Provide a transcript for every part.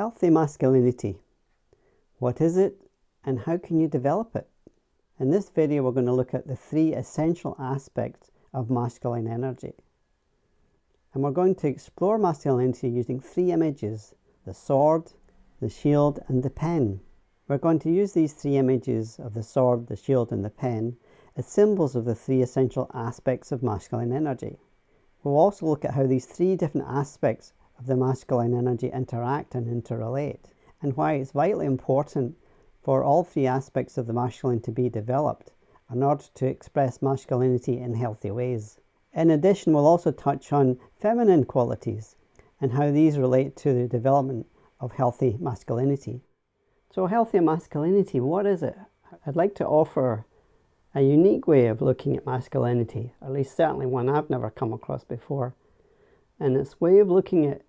Healthy masculinity. What is it and how can you develop it? In this video we're going to look at the three essential aspects of masculine energy. And we're going to explore masculinity using three images, the sword, the shield and the pen. We're going to use these three images of the sword, the shield and the pen as symbols of the three essential aspects of masculine energy. We'll also look at how these three different aspects of the masculine energy interact and interrelate, and why it's vitally important for all three aspects of the masculine to be developed in order to express masculinity in healthy ways. In addition, we'll also touch on feminine qualities and how these relate to the development of healthy masculinity. So healthy masculinity, what is it? I'd like to offer a unique way of looking at masculinity, at least certainly one I've never come across before. And its way of looking at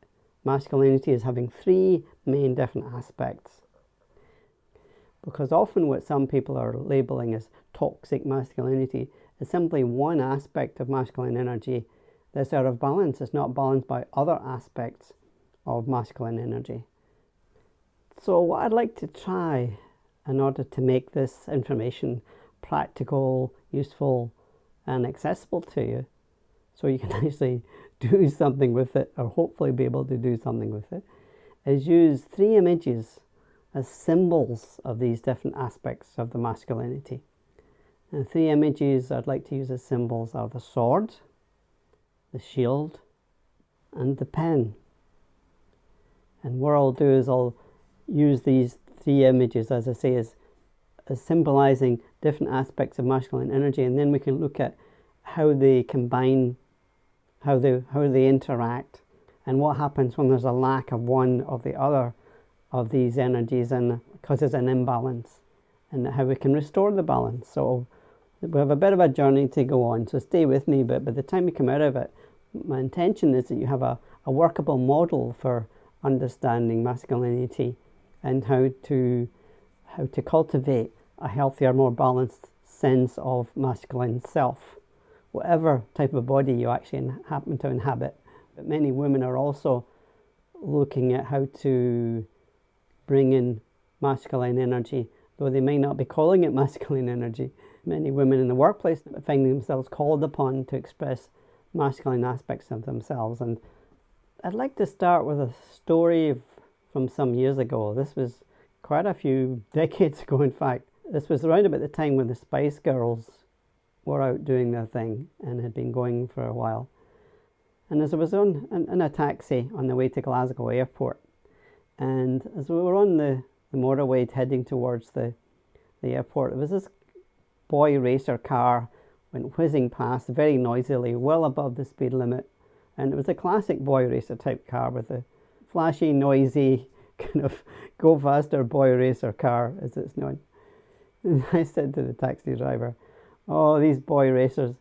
masculinity is having three main different aspects. Because often what some people are labeling as toxic masculinity is simply one aspect of masculine energy that's out of balance. It's not balanced by other aspects of masculine energy. So what I'd like to try in order to make this information practical, useful and accessible to you so you can actually do something with it or hopefully be able to do something with it is use three images as symbols of these different aspects of the masculinity. And three images I'd like to use as symbols are the sword, the shield and the pen. And what I'll do is I'll use these three images as I say as, as symbolizing different aspects of masculine energy and then we can look at how they combine how they how they interact and what happens when there's a lack of one or the other of these energies and causes an imbalance and how we can restore the balance. So we have a bit of a journey to go on so stay with me but by the time we come out of it my intention is that you have a, a workable model for understanding masculinity and how to how to cultivate a healthier more balanced sense of masculine self whatever type of body you actually happen to inhabit. But many women are also looking at how to bring in masculine energy, though they may not be calling it masculine energy. Many women in the workplace find themselves called upon to express masculine aspects of themselves. And I'd like to start with a story from some years ago. This was quite a few decades ago, in fact. This was around about the time when the Spice Girls were out doing their thing and had been going for a while. And as I was on in, in a taxi on the way to Glasgow Airport, and as we were on the, the motorway heading towards the, the airport, there was this boy racer car went whizzing past very noisily, well above the speed limit. And it was a classic boy racer type car with a flashy, noisy, kind of go faster boy racer car, as it's known. And I said to the taxi driver, oh, these boy racers.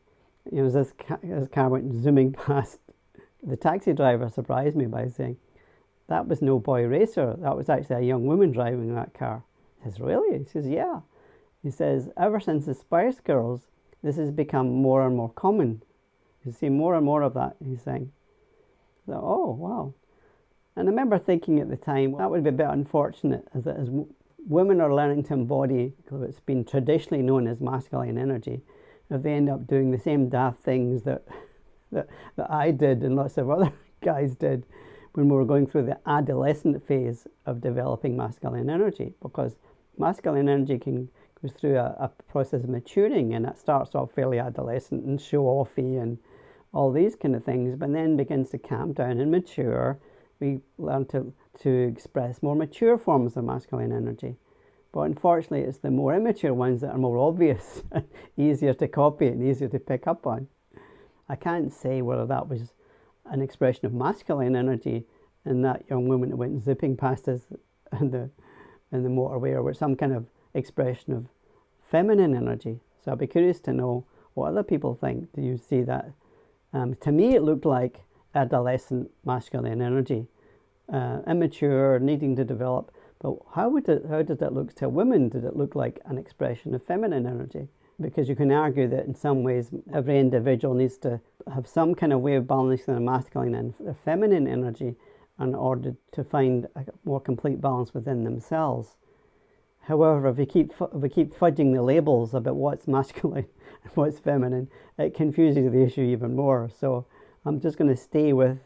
You know, as this, car, this car went zooming past, the taxi driver surprised me by saying, that was no boy racer. That was actually a young woman driving that car. He says, really? He says, yeah. He says, ever since the Spice Girls, this has become more and more common. You see more and more of that, he's saying. So, oh, wow. And I remember thinking at the time, that would be a bit unfortunate as, as women are learning to embody what's been traditionally known as masculine energy, if they end up doing the same daft things that, that, that I did and lots of other guys did when we were going through the adolescent phase of developing masculine energy, because masculine energy can go through a, a process of maturing and it starts off fairly adolescent and show-offy and all these kind of things, but then begins to calm down and mature. We learn to to express more mature forms of masculine energy. But unfortunately, it's the more immature ones that are more obvious, easier to copy and easier to pick up on. I can't say whether that was an expression of masculine energy in that young woman that went zipping past us in the, in the motorway or some kind of expression of feminine energy. So I'd be curious to know what other people think. Do you see that? Um, to me, it looked like adolescent masculine energy uh, immature, needing to develop. But how, would it, how did that look to women? Did it look like an expression of feminine energy? Because you can argue that in some ways every individual needs to have some kind of way of balancing their masculine and their feminine energy in order to find a more complete balance within themselves. However, if we keep if we keep fudging the labels about what's masculine and what's feminine, it confuses the issue even more. So I'm just going to stay with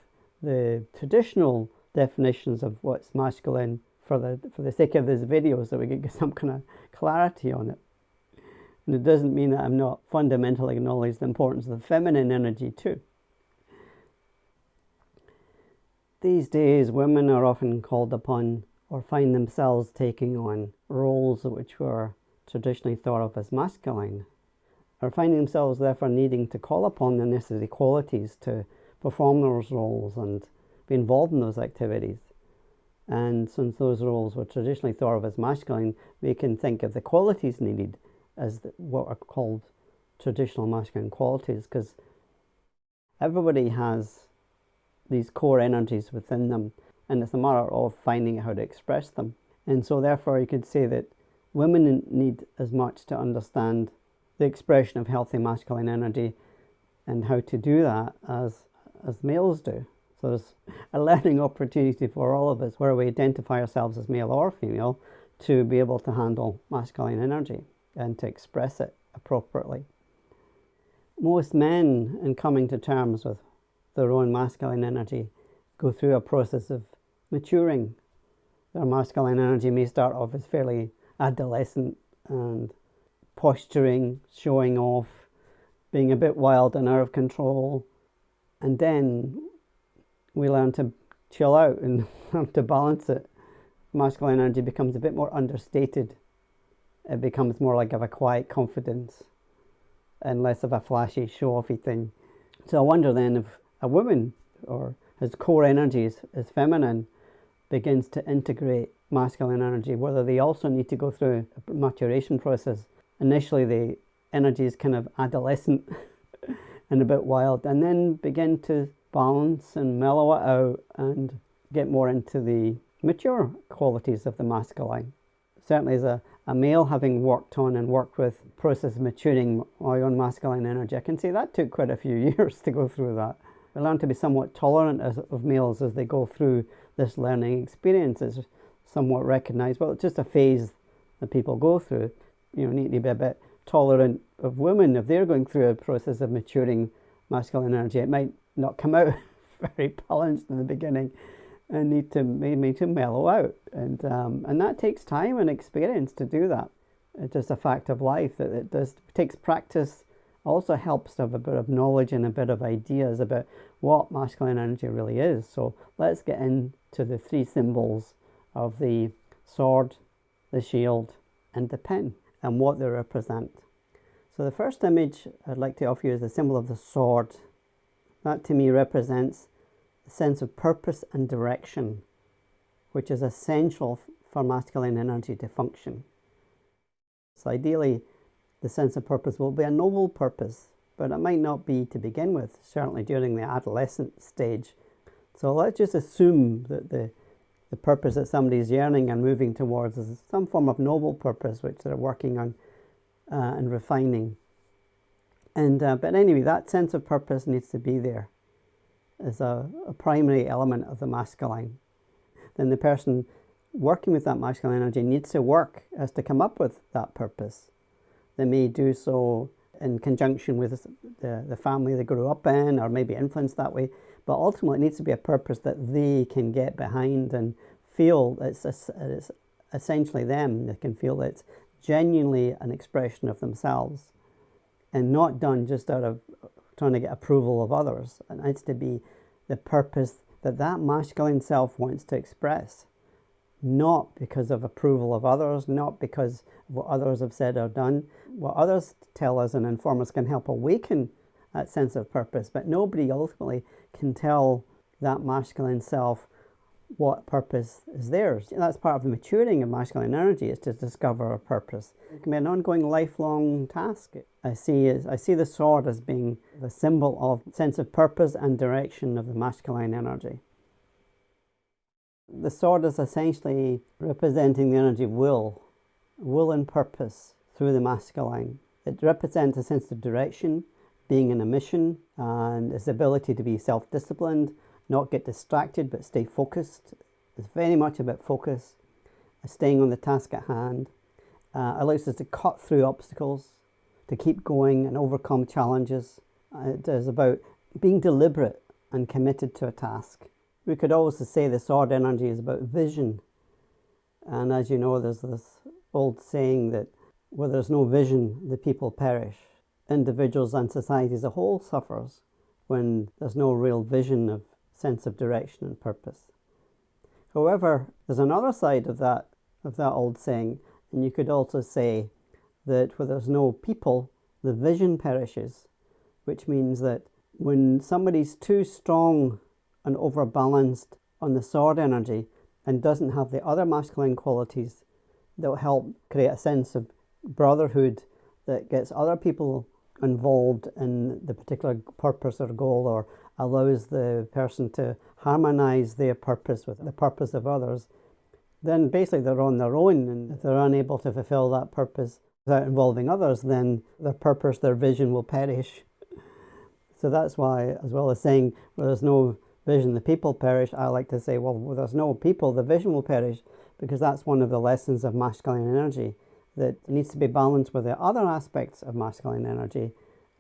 the traditional definitions of what's masculine for the for the sake of this video, so we get some kind of clarity on it. And it doesn't mean that I'm not fundamentally acknowledge the importance of the feminine energy too. These days, women are often called upon or find themselves taking on roles which were traditionally thought of as masculine, or finding themselves therefore needing to call upon the necessary qualities to perform those roles and be involved in those activities. And since those roles were traditionally thought of as masculine, we can think of the qualities needed as the, what are called traditional masculine qualities because everybody has these core energies within them and it's a matter of finding how to express them. And so therefore you could say that women need as much to understand the expression of healthy masculine energy and how to do that as, as males do. So there's a learning opportunity for all of us where we identify ourselves as male or female to be able to handle masculine energy and to express it appropriately. Most men, in coming to terms with their own masculine energy, go through a process of maturing. Their masculine energy may start off as fairly adolescent and posturing, showing off, being a bit wild and out of control. And then we learn to chill out and to balance it. Masculine energy becomes a bit more understated it becomes more like of a quiet confidence and less of a flashy show-offy thing. So I wonder then if a woman or his core energy is, is feminine begins to integrate masculine energy, whether they also need to go through a maturation process. Initially the energy is kind of adolescent and a bit wild and then begin to balance and mellow it out and get more into the mature qualities of the masculine. Certainly as a a male having worked on and worked with process maturing my own masculine energy, I can say that took quite a few years to go through that. I learned to be somewhat tolerant as, of males as they go through this learning experience. It's somewhat recognized, well, it's just a phase that people go through. You know, need to be a bit tolerant of women if they're going through a process of maturing masculine energy. It might not come out very balanced in the beginning, and need to maybe to mellow out. And um, and that takes time and experience to do that. It's just a fact of life that it does takes practice also helps to have a bit of knowledge and a bit of ideas about what masculine energy really is. So let's get into the three symbols of the sword the shield and the pen and what they represent. So the first image I'd like to offer you is the symbol of the sword that to me represents a sense of purpose and direction, which is essential for masculine energy to function. So ideally, the sense of purpose will be a noble purpose, but it might not be to begin with, certainly during the adolescent stage. So let's just assume that the, the purpose that somebody is yearning and moving towards is some form of noble purpose which they're working on uh, and refining. And uh, But anyway, that sense of purpose needs to be there is a, a primary element of the masculine, then the person working with that masculine energy needs to work as to come up with that purpose. They may do so in conjunction with the, the family they grew up in or maybe influenced that way, but ultimately it needs to be a purpose that they can get behind and feel it's, it's essentially them. They can feel it's genuinely an expression of themselves and not done just out of trying to get approval of others. It needs to be the purpose that that masculine self wants to express, not because of approval of others, not because of what others have said or done. What others tell us and inform us can help awaken that sense of purpose, but nobody ultimately can tell that masculine self what purpose is theirs. That's part of the maturing of masculine energy is to discover a purpose. It can be an ongoing lifelong task. I see, I see the sword as being the symbol of sense of purpose and direction of the masculine energy. The sword is essentially representing the energy of will, will and purpose through the masculine. It represents a sense of direction, being in a mission, and its ability to be self-disciplined, not get distracted but stay focused. It's very much about focus, staying on the task at hand. Uh, allows us to cut through obstacles, to keep going and overcome challenges. Uh, it is about being deliberate and committed to a task. We could also say the sword energy is about vision. And as you know, there's this old saying that where there's no vision, the people perish. Individuals and society as a whole suffers when there's no real vision of sense of direction and purpose. However, there's another side of that of that old saying, and you could also say that where there's no people, the vision perishes, which means that when somebody's too strong and overbalanced on the sword energy and doesn't have the other masculine qualities that will help create a sense of brotherhood that gets other people involved in the particular purpose or goal or allows the person to harmonize their purpose with the purpose of others, then basically they're on their own. And if they're unable to fulfill that purpose without involving others, then their purpose, their vision will perish. So that's why, as well as saying, well, there's no vision, the people perish, I like to say, well, there's no people, the vision will perish, because that's one of the lessons of masculine energy, that needs to be balanced with the other aspects of masculine energy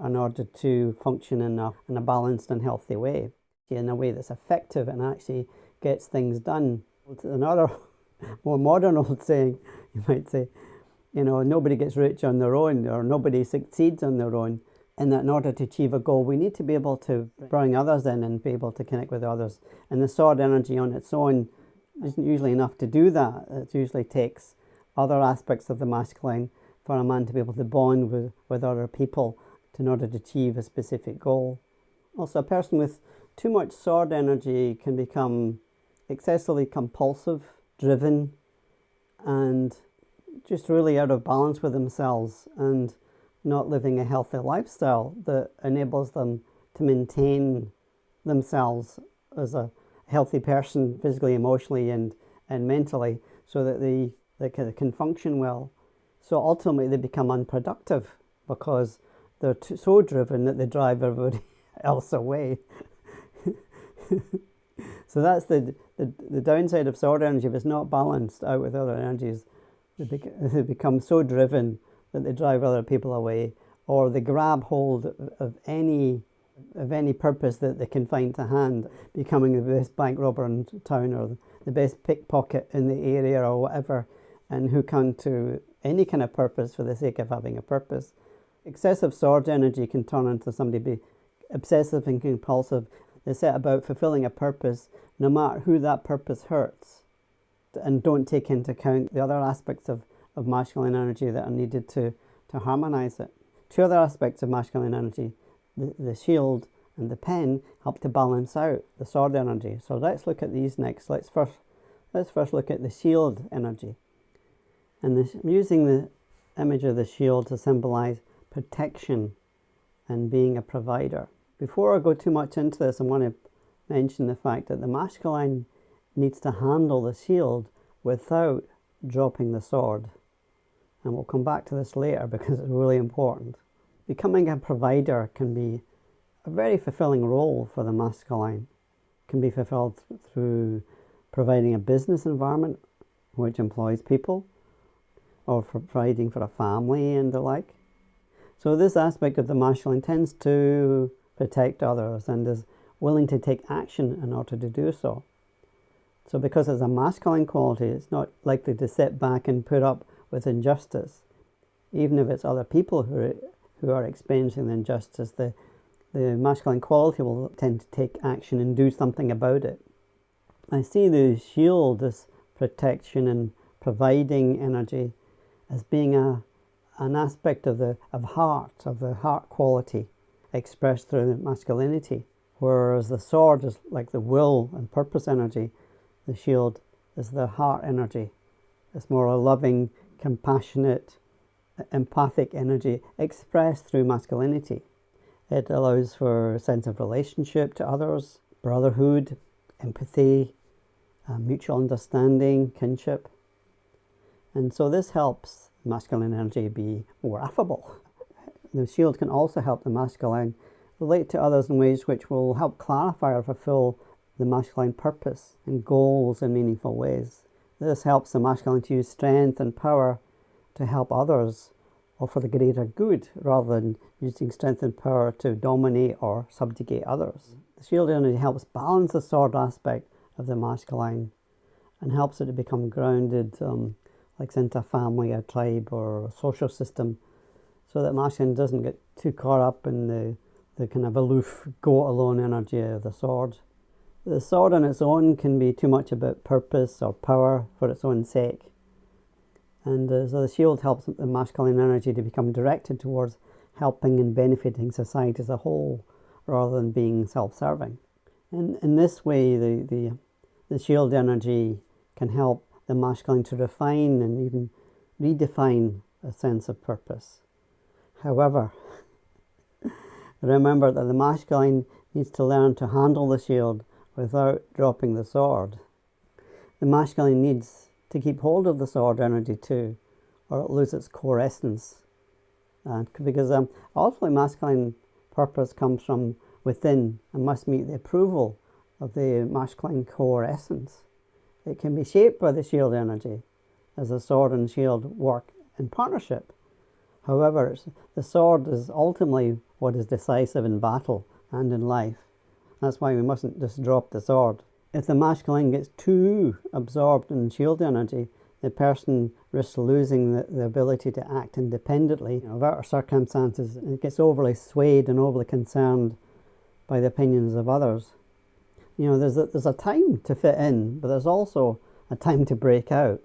in order to function in a, in a balanced and healthy way, in a way that's effective and actually gets things done. Another more modern old saying, you might say, you know, nobody gets rich on their own or nobody succeeds on their own and that in order to achieve a goal, we need to be able to bring others in and be able to connect with others. And the sword energy on its own isn't usually enough to do that. It usually takes other aspects of the masculine for a man to be able to bond with, with other people in order to achieve a specific goal. Also, a person with too much sword energy can become excessively compulsive, driven, and just really out of balance with themselves and not living a healthy lifestyle that enables them to maintain themselves as a healthy person physically, emotionally, and, and mentally so that they, they can, can function well. So ultimately, they become unproductive because they're too, so driven that they drive everybody else away. so that's the, the, the downside of sword energy. If it's not balanced out with other energies, they, they become so driven that they drive other people away or they grab hold of any of any purpose that they can find to hand, becoming the best bank robber in town or the best pickpocket in the area or whatever, and who come to any kind of purpose for the sake of having a purpose. Excessive sword energy can turn into somebody be obsessive and compulsive. They set about fulfilling a purpose no matter who that purpose hurts and don't take into account the other aspects of of masculine energy that are needed to, to harmonize it. Two other aspects of masculine energy, the, the shield and the pen, help to balance out the sword energy. So let's look at these next. Let's first, let's first look at the shield energy. And this, I'm using the image of the shield to symbolize protection and being a provider. Before I go too much into this, I want to mention the fact that the masculine needs to handle the shield without dropping the sword and we'll come back to this later because it's really important. Becoming a provider can be a very fulfilling role for the masculine. It can be fulfilled through providing a business environment which employs people or for providing for a family and the like. So this aspect of the masculine tends to protect others and is willing to take action in order to do so. So because it's a masculine quality, it's not likely to sit back and put up with injustice, even if it's other people who are, who are experiencing the injustice, the, the masculine quality will tend to take action and do something about it. I see the shield, this protection and providing energy, as being a, an aspect of the of heart, of the heart quality expressed through masculinity. Whereas the sword is like the will and purpose energy, the shield is the heart energy. It's more a loving, compassionate, empathic energy expressed through masculinity. It allows for a sense of relationship to others, brotherhood, empathy, uh, mutual understanding, kinship. And so this helps masculine energy be more affable. The shield can also help the masculine relate to others in ways which will help clarify or fulfill the masculine purpose and goals in meaningful ways. This helps the masculine to use strength and power to help others or for the greater good rather than using strength and power to dominate or subjugate others. The shield energy helps balance the sword aspect of the masculine and helps it to become grounded, um, like into a family, a tribe, or a social system, so that masculine doesn't get too caught up in the, the kind of aloof, go alone energy of the sword. The sword on its own can be too much about purpose or power for its own sake. And uh, so the shield helps the masculine energy to become directed towards helping and benefiting society as a whole rather than being self-serving. And in this way, the, the, the shield energy can help the masculine to refine and even redefine a sense of purpose. However, remember that the masculine needs to learn to handle the shield without dropping the sword. The masculine needs to keep hold of the sword energy too, or it'll lose its core essence. And because um, ultimately masculine purpose comes from within and must meet the approval of the masculine core essence. It can be shaped by the shield energy as the sword and shield work in partnership. However, the sword is ultimately what is decisive in battle and in life. That's why we mustn't just drop the sword. If the masculine gets too absorbed in shield energy, the person risks losing the, the ability to act independently of our circumstances. It gets overly swayed and overly concerned by the opinions of others. You know, there's a, there's a time to fit in, but there's also a time to break out.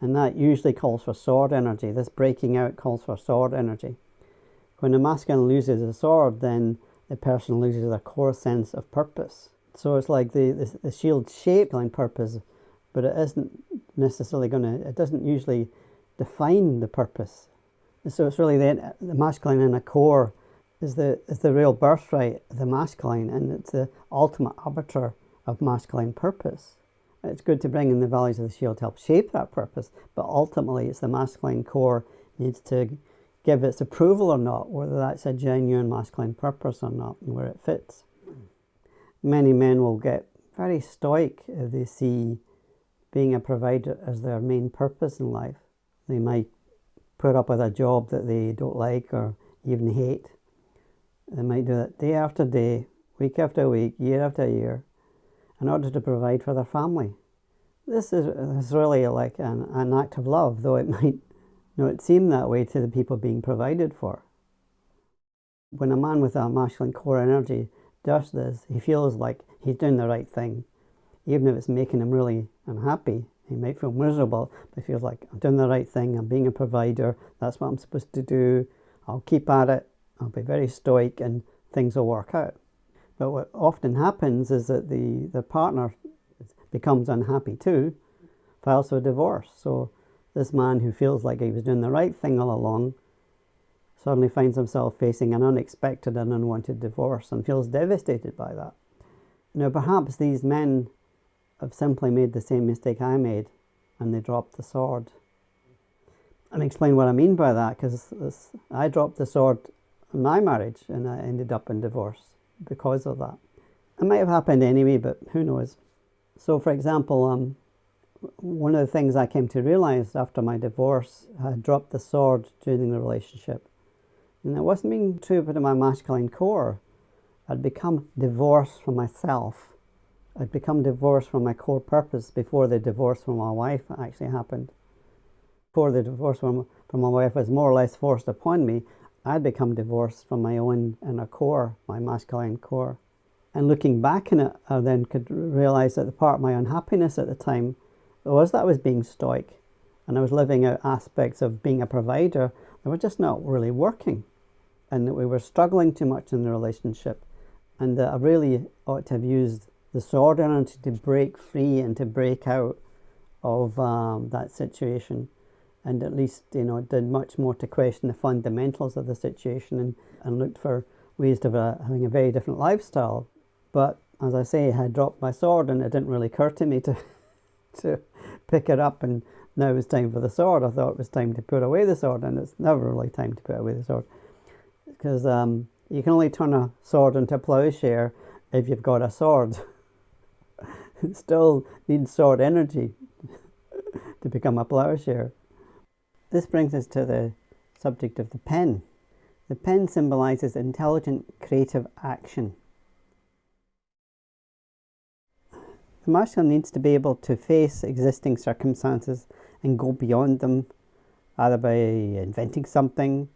And that usually calls for sword energy. This breaking out calls for sword energy. When a masculine loses a sword, then the person loses their core sense of purpose. So it's like the, the, the shield shaped line purpose, but it isn't necessarily going to, it doesn't usually define the purpose. So it's really the, the masculine in a core is the, is the real birthright of the masculine and it's the ultimate arbiter of masculine purpose. It's good to bring in the values of the shield to help shape that purpose, but ultimately it's the masculine core needs to give its approval or not, whether that's a genuine masculine purpose or not, and where it fits. Many men will get very stoic if they see being a provider as their main purpose in life. They might put up with a job that they don't like or even hate they might do that day after day, week after week, year after year, in order to provide for their family. This is, is really like an, an act of love, though it might not seem that way to the people being provided for. When a man with a masculine core energy does this, he feels like he's doing the right thing. Even if it's making him really unhappy, he might feel miserable, but he feels like I'm doing the right thing, I'm being a provider, that's what I'm supposed to do, I'll keep at it, I'll be very stoic and things will work out. But what often happens is that the, the partner becomes unhappy too, files for divorce. So this man who feels like he was doing the right thing all along suddenly finds himself facing an unexpected and unwanted divorce and feels devastated by that. Now perhaps these men have simply made the same mistake I made and they dropped the sword. And explain what I mean by that because I dropped the sword my marriage and I ended up in divorce because of that. It might have happened anyway, but who knows. So for example, um, one of the things I came to realize after my divorce, I dropped the sword during the relationship. And it wasn't being true to my masculine core. I'd become divorced from myself. I'd become divorced from my core purpose before the divorce from my wife actually happened. Before the divorce from, from my wife was more or less forced upon me, I'd become divorced from my own inner core, my masculine core. And looking back in it, I then could realize that the part of my unhappiness at the time was that I was being stoic and I was living out aspects of being a provider that were just not really working and that we were struggling too much in the relationship and that I really ought to have used the sword energy to break free and to break out of um, that situation and at least you know did much more to question the fundamentals of the situation and, and looked for ways of uh, having a very different lifestyle. But as I say, I had dropped my sword and it didn't really occur to me to to pick it up and now it's time for the sword. I thought it was time to put away the sword and it's never really time to put away the sword because um, you can only turn a sword into a plowshare if you've got a sword. still needs sword energy to become a plowshare. This brings us to the subject of the pen. The pen symbolises intelligent creative action. The masculine needs to be able to face existing circumstances and go beyond them, either by inventing something,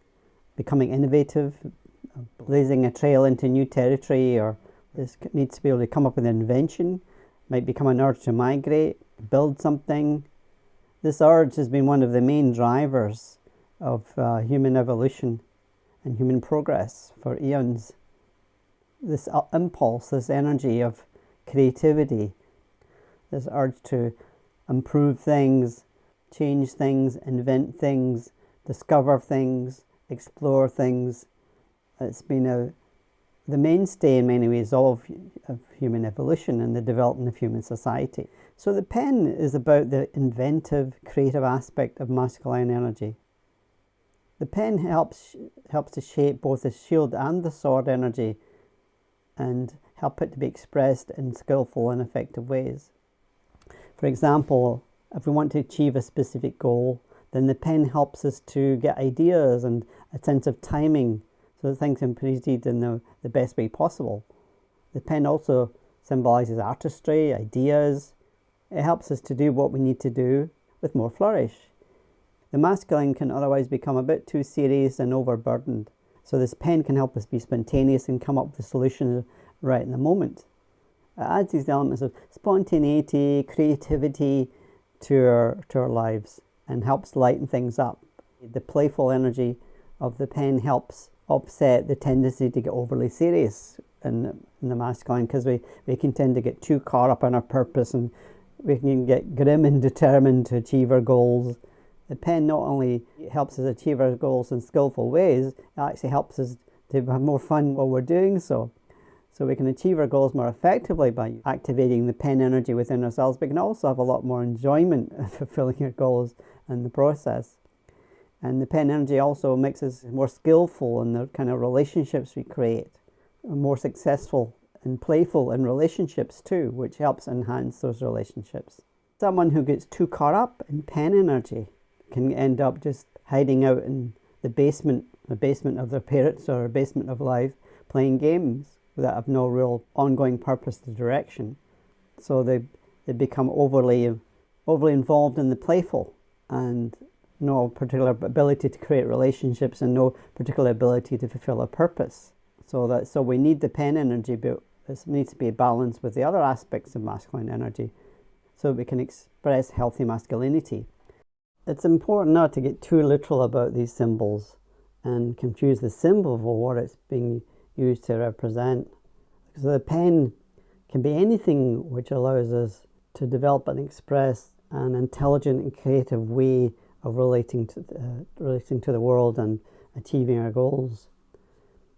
becoming innovative, blazing a trail into new territory, or this needs to be able to come up with an invention, might become an urge to migrate, build something. This urge has been one of the main drivers of uh, human evolution and human progress for eons. This uh, impulse, this energy of creativity, this urge to improve things, change things, invent things, discover things, explore things. It's been a, the mainstay in many ways of, of human evolution and the development of human society. So the pen is about the inventive, creative aspect of masculine energy. The pen helps, helps to shape both the shield and the sword energy and help it to be expressed in skillful and effective ways. For example, if we want to achieve a specific goal, then the pen helps us to get ideas and a sense of timing so that things can proceed in the, the best way possible. The pen also symbolises artistry, ideas. It helps us to do what we need to do with more flourish. The masculine can otherwise become a bit too serious and overburdened. So this pen can help us be spontaneous and come up with solutions right in the moment. It adds these elements of spontaneity, creativity to our, to our lives and helps lighten things up. The playful energy of the pen helps offset the tendency to get overly serious in, in the masculine because we, we can tend to get too caught up in our purpose and we can get grim and determined to achieve our goals. The pen not only helps us achieve our goals in skillful ways, it actually helps us to have more fun while we're doing so. So we can achieve our goals more effectively by activating the pen energy within ourselves, but can also have a lot more enjoyment fulfilling our goals in the process. And the pen energy also makes us more skillful in the kind of relationships we create, more successful and playful in relationships too, which helps enhance those relationships. Someone who gets too caught up in pen energy can end up just hiding out in the basement, the basement of their parents or a basement of life, playing games that have no real ongoing purpose or direction. So they, they become overly, overly involved in the playful and no particular ability to create relationships and no particular ability to fulfill a purpose. So that so we need the pen energy, but it needs to be balanced with the other aspects of masculine energy, so we can express healthy masculinity. It's important not to get too literal about these symbols and confuse the symbol for what it's being used to represent. So the pen can be anything which allows us to develop and express an intelligent and creative way of relating to uh, relating to the world and achieving our goals.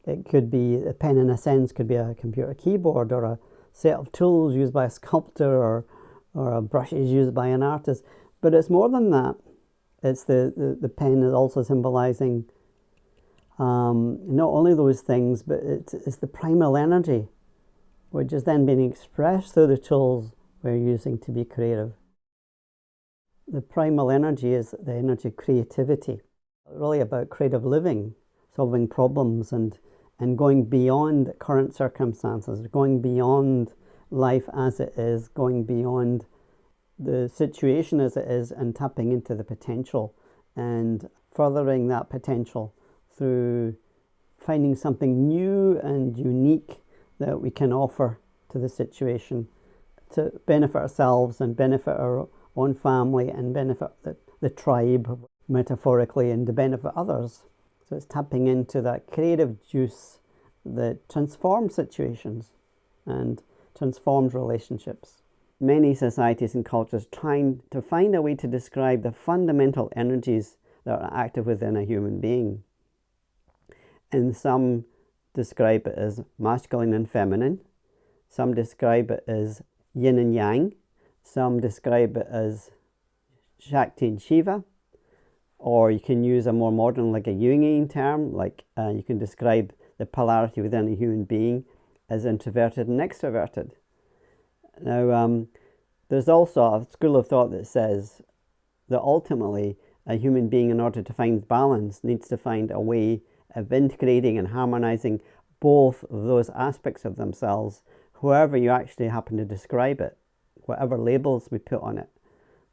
It could be a pen in a sense could be a computer keyboard or a set of tools used by a sculptor or or brushes used by an artist. But it's more than that. It's the, the, the pen is also symbolizing um, not only those things, but it's, it's the primal energy, which is then being expressed through the tools we're using to be creative. The primal energy is the energy of creativity, really about creative living, solving problems and, and going beyond current circumstances, going beyond life as it is, going beyond the situation as it is and tapping into the potential and furthering that potential through finding something new and unique that we can offer to the situation to benefit ourselves and benefit our own family and benefit the, the tribe metaphorically and to benefit others. So it's tapping into that creative juice that transforms situations and transforms relationships. Many societies and cultures trying to find a way to describe the fundamental energies that are active within a human being and some describe it as masculine and feminine. Some describe it as yin and yang. Some describe it as Shakti and Shiva. Or you can use a more modern, like a Jungian term, like uh, you can describe the polarity within a human being as introverted and extroverted. Now, um, there's also a school of thought that says that ultimately a human being, in order to find balance, needs to find a way of integrating and harmonizing both of those aspects of themselves, however you actually happen to describe it, whatever labels we put on it.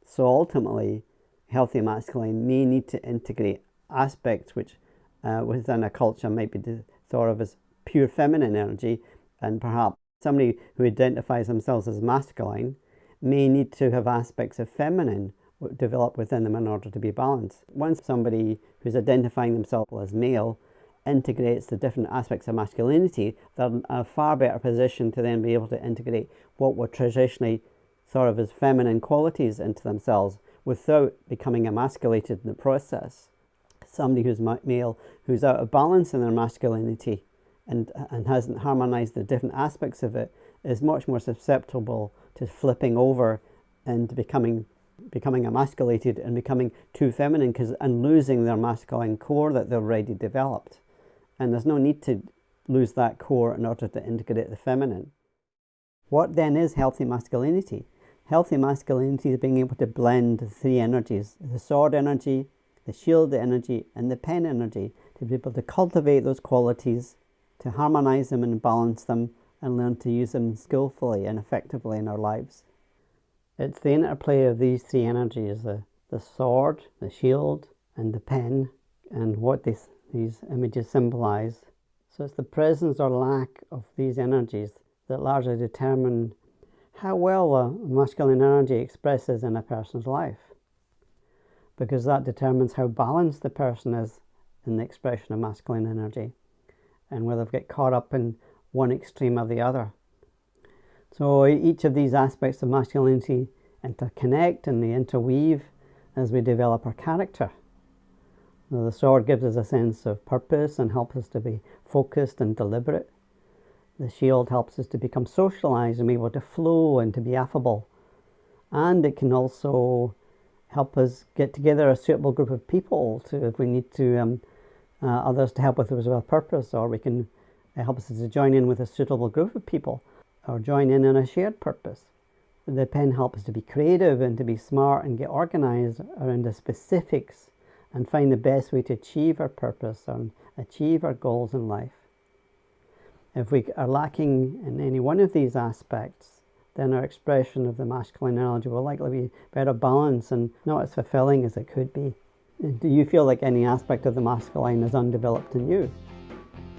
So ultimately, healthy masculine may need to integrate aspects which uh, within a culture might be thought of as pure feminine energy, and perhaps somebody who identifies themselves as masculine may need to have aspects of feminine develop within them in order to be balanced. Once somebody who's identifying themselves as male integrates the different aspects of masculinity, they're in a far better position to then be able to integrate what were traditionally thought of as feminine qualities into themselves without becoming emasculated in the process. Somebody who's male, who's out of balance in their masculinity and, and hasn't harmonized the different aspects of it, is much more susceptible to flipping over and becoming becoming emasculated and becoming too feminine because and losing their masculine core that they've already developed. And there's no need to lose that core in order to integrate the feminine. What then is healthy masculinity? Healthy masculinity is being able to blend the three energies, the sword energy, the shield energy, and the pen energy, to be able to cultivate those qualities, to harmonize them and balance them, and learn to use them skillfully and effectively in our lives. It's the interplay of these three energies, the, the sword, the shield, and the pen, and what this, these images symbolize. So it's the presence or lack of these energies that largely determine how well a masculine energy expresses in a person's life. Because that determines how balanced the person is in the expression of masculine energy and whether they get caught up in one extreme or the other. So each of these aspects of masculinity interconnect and they interweave as we develop our character. The sword gives us a sense of purpose and helps us to be focused and deliberate. The shield helps us to become socialized and be able to flow and to be affable. And it can also help us get together a suitable group of people to if we need to um, uh, others to help with our purpose or we can help us to join in with a suitable group of people or join in on a shared purpose. The pen helps us to be creative and to be smart and get organized around the specifics and find the best way to achieve our purpose and achieve our goals in life. If we are lacking in any one of these aspects, then our expression of the masculine energy will likely be better balanced and not as fulfilling as it could be. Do you feel like any aspect of the masculine is undeveloped in you?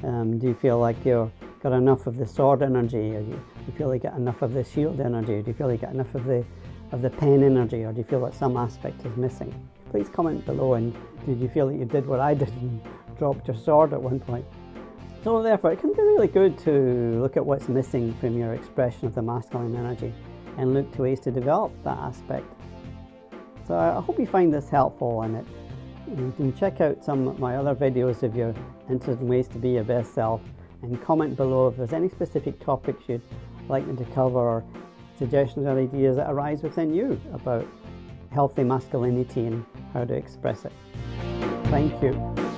Um, do you feel like you've got enough of the sword energy? Or do you feel like you get enough of the shield energy? Do you feel like you get enough of the of the pen energy, or do you feel that some aspect is missing? Please comment below. And did you feel that you did what I did and dropped your sword at one point? So therefore, it can be really good to look at what's missing from your expression of the masculine energy and look to ways to develop that aspect. So I hope you find this helpful and it you can check out some of my other videos if you're interested in ways to be your best self and comment below if there's any specific topics you'd like me to cover or suggestions or ideas that arise within you about healthy masculinity and how to express it. Thank you.